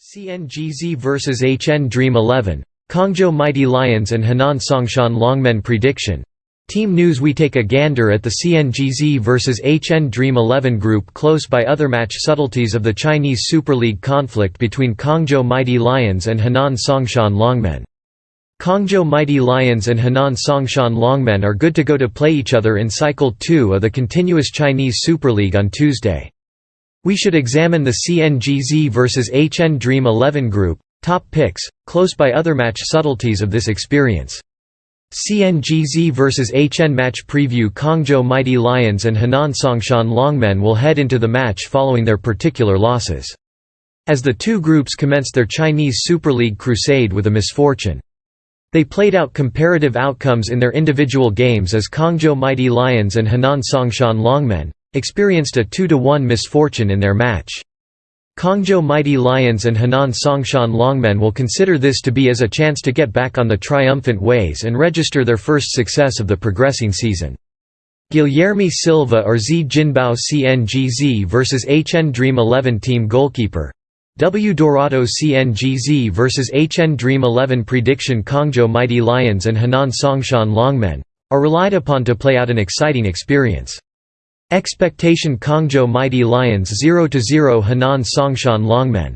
CNGZ vs HN Dream 11, Cangzhou Mighty Lions and Henan Songshan Longmen Prediction. Team News We take a gander at the CNGZ vs HN Dream 11 group close by other match subtleties of the Chinese Super League conflict between Cangzhou Mighty Lions and Henan Songshan Longmen. Kongzhou Mighty Lions and Henan Songshan Longmen are good to go to play each other in Cycle 2 of the continuous Chinese Super League on Tuesday. We should examine the CNGZ vs HN Dream 11 group, top picks, close by other match subtleties of this experience. CNGZ vs HN match preview Cangzhou Mighty Lions and Henan Songshan Longmen will head into the match following their particular losses. As the two groups commenced their Chinese Super League crusade with a misfortune. They played out comparative outcomes in their individual games as Cangzhou Mighty Lions and Henan Songshan Longmen, experienced a 2–1 misfortune in their match. Cangzhou Mighty Lions and Henan Songshan Longmen will consider this to be as a chance to get back on the triumphant ways and register their first success of the progressing season. Guilherme Silva or Z Jinbao CNGZ vs HN Dream 11 Team Goalkeeper W Dorado CNGZ vs HN Dream 11 Prediction Cangzhou Mighty Lions and Henan Songshan Longmen are relied upon to play out an exciting experience. Expectation Cangzhou Mighty Lions 0–0 Henan Songshan Longmen